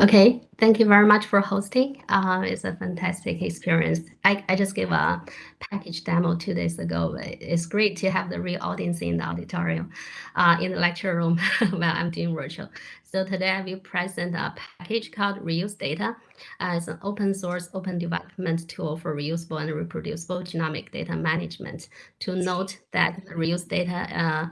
Okay, thank you very much for hosting. Uh, it's a fantastic experience. I, I just gave a package demo two days ago. It's great to have the real audience in the auditorium, uh, in the lecture room while I'm doing virtual. So today I will present a package called Reuse Data. Uh, it's an open source, open development tool for reusable and reproducible genomic data management. To note that Reuse Data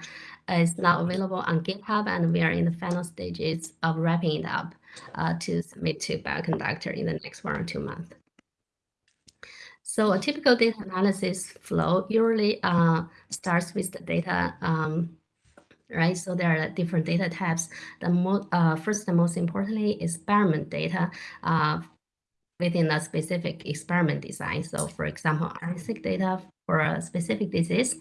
uh, is now available on GitHub and we are in the final stages of wrapping it up uh, to submit to Bioconductor in the next one or two months. So a typical data analysis flow usually uh, starts with the data, um, right? So there are different data types. The mo uh, first and most importantly, experiment data uh, within a specific experiment design. So for example, RNA-seq data for a specific disease.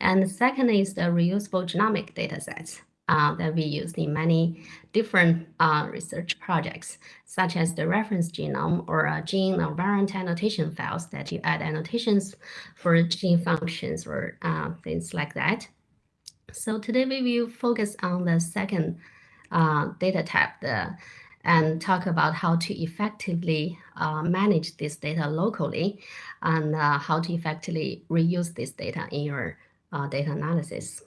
And the second is the reusable genomic data sets uh, that we use in many different uh, research projects, such as the reference genome or a gene or variant annotation files that you add annotations for gene functions or uh, things like that. So today we will focus on the second uh, data type, the and talk about how to effectively uh, manage this data locally and uh, how to effectively reuse this data in your uh, data analysis.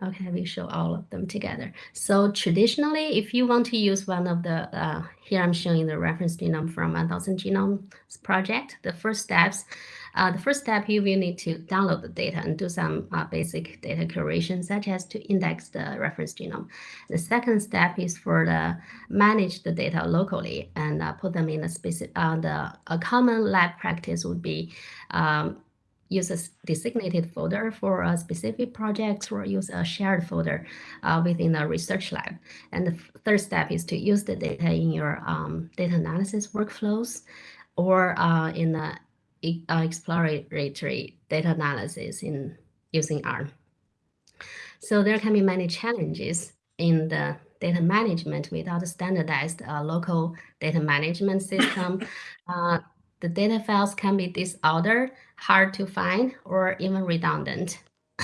Okay, we show all of them together. So traditionally, if you want to use one of the, uh, here I'm showing the reference genome from 1000 Genomes project, the first steps, uh, the first step, you will need to download the data and do some uh, basic data curation, such as to index the reference genome. The second step is for the manage the data locally and uh, put them in a specific, uh, the, a common lab practice would be um, use a designated folder for a specific project or use a shared folder uh, within a research lab. And the third step is to use the data in your um, data analysis workflows or uh, in the uh, exploratory data analysis in using R. So there can be many challenges in the data management without a standardized uh, local data management system. The data files can be disordered, hard to find, or even redundant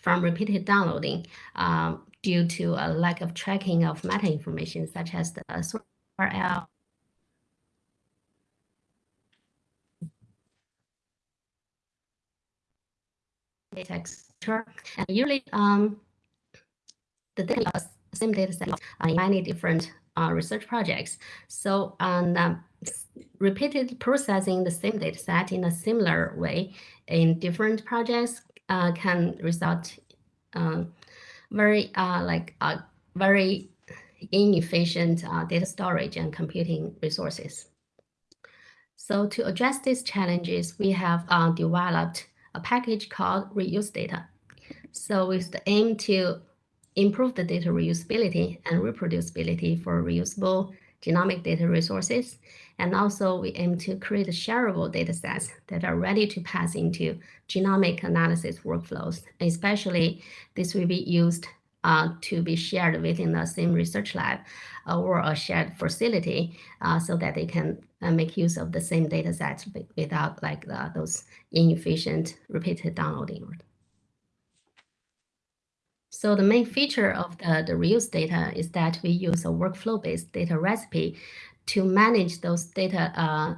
from repeated downloading um, due to a lack of tracking of meta information such as the URL. And usually um, the data, same data set uh, in many different uh, research projects. So um, repeated processing the same data set in a similar way in different projects uh, can result uh, very uh, like uh, very inefficient uh, data storage and computing resources. So to address these challenges, we have uh, developed a package called reuse data. So with the aim to improve the data reusability and reproducibility for reusable genomic data resources. And also we aim to create shareable data sets that are ready to pass into genomic analysis workflows. Especially this will be used uh, to be shared within the same research lab uh, or a shared facility uh, so that they can uh, make use of the same data sets without like the, those inefficient repeated downloading. So the main feature of the, the reuse data is that we use a workflow-based data recipe to manage those data uh,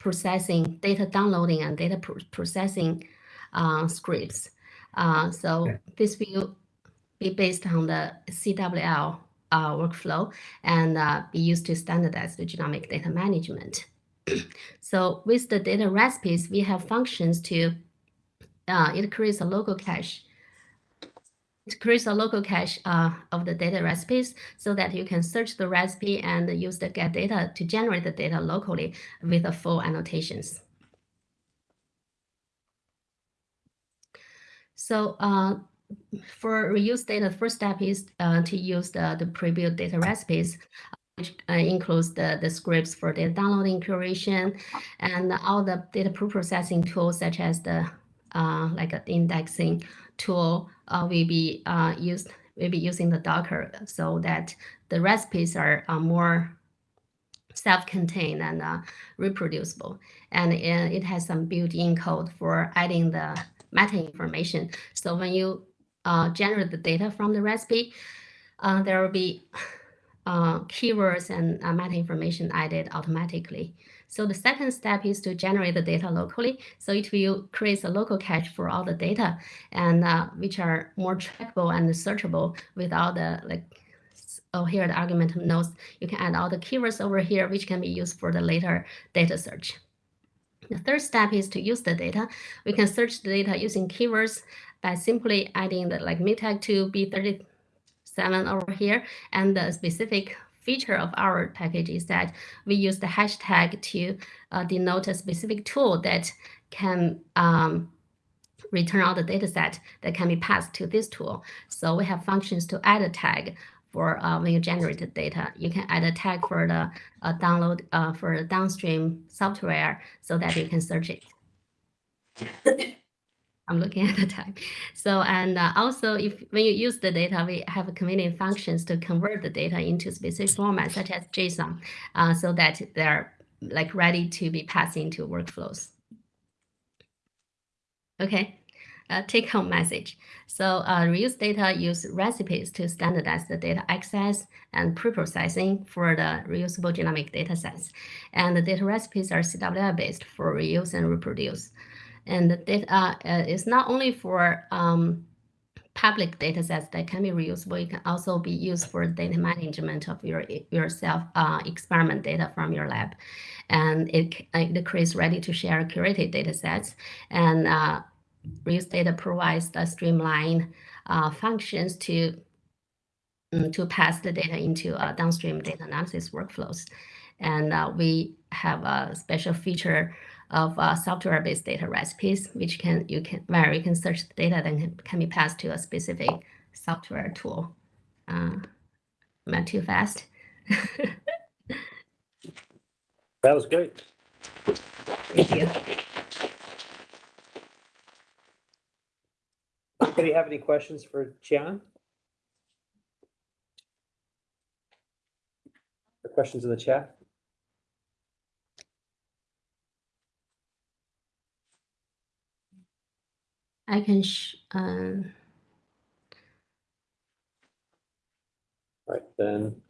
processing, data downloading and data processing uh, scripts. Uh, so okay. this will be based on the CWL uh, workflow and uh, be used to standardize the genomic data management. so with the data recipes, we have functions to, uh, it creates a local cache it creates a local cache uh, of the data recipes so that you can search the recipe and use the get data to generate the data locally with the full annotations. So uh, for reuse data, the first step is uh, to use the, the pre-built data recipes, which uh, includes the, the scripts for data downloading, curation, and all the data pre-processing tools such as the uh, like an indexing tool uh, will be uh, used will be using the Docker so that the recipes are, are more self-contained and uh, reproducible. And it has some built-in code for adding the meta information. So when you uh, generate the data from the recipe, uh, there will be uh, keywords and uh, meta information added automatically. So the second step is to generate the data locally. So it will create a local cache for all the data and uh, which are more trackable and searchable without the like oh here the argument nodes. You can add all the keywords over here, which can be used for the later data search. The third step is to use the data. We can search the data using keywords by simply adding the like MITAG to B37 over here and the specific feature of our package is that we use the hashtag to uh, denote a specific tool that can um, return all the data set that can be passed to this tool. So we have functions to add a tag for uh, when you generate the data. You can add a tag for the uh, download uh, for the downstream software so that you can search it. I'm looking at the time. So, and uh, also if when you use the data, we have convenient functions to convert the data into specific formats such as JSON, uh, so that they're like ready to be passed into workflows. Okay, uh, take home message. So uh, reuse data use recipes to standardize the data access and pre-processing for the reusable genomic data sets. And the data recipes are CWL based for reuse and reproduce. And the data uh, is not only for um, public data sets that can be reusable, it can also be used for data management of your, your self uh, experiment data from your lab. And it, it creates ready to share curated data sets. And uh, reuse data provides the streamline uh, functions to um, to pass the data into uh, downstream data analysis workflows. And uh, we have a special feature of uh, software-based data recipes, which can you can where you can search the data that can, can be passed to a specific software tool. Uh, am I too fast? That was great. Thank you. Anybody have any questions for? Or questions in the chat? I can sh um, Right, then.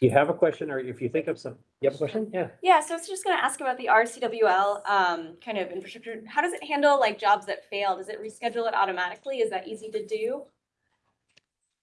You have a question, or if you think of some, you have a question? Yeah. Yeah, so I was just gonna ask about the RCWL um, kind of infrastructure. How does it handle like jobs that fail? Does it reschedule it automatically? Is that easy to do?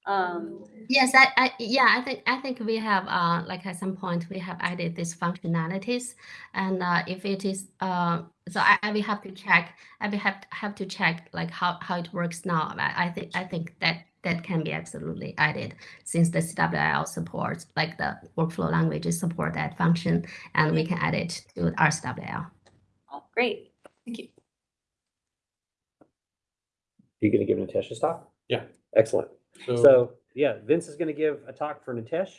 Um, Yes, I, I, yeah, I think, I think we have, uh, like at some point, we have added these functionalities. And, uh, if it is, uh, so I, I will have to check, I will have, have to check like how, how it works now. I, I think, I think that, that can be absolutely added since the CWL supports, like the workflow languages support that function and we can add it to our CWL. oh, great, thank you. You gonna give Natesh's talk? Yeah. Excellent. So So, yeah, Vince is gonna give a talk for Natesh.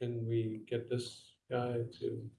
can we get this guy to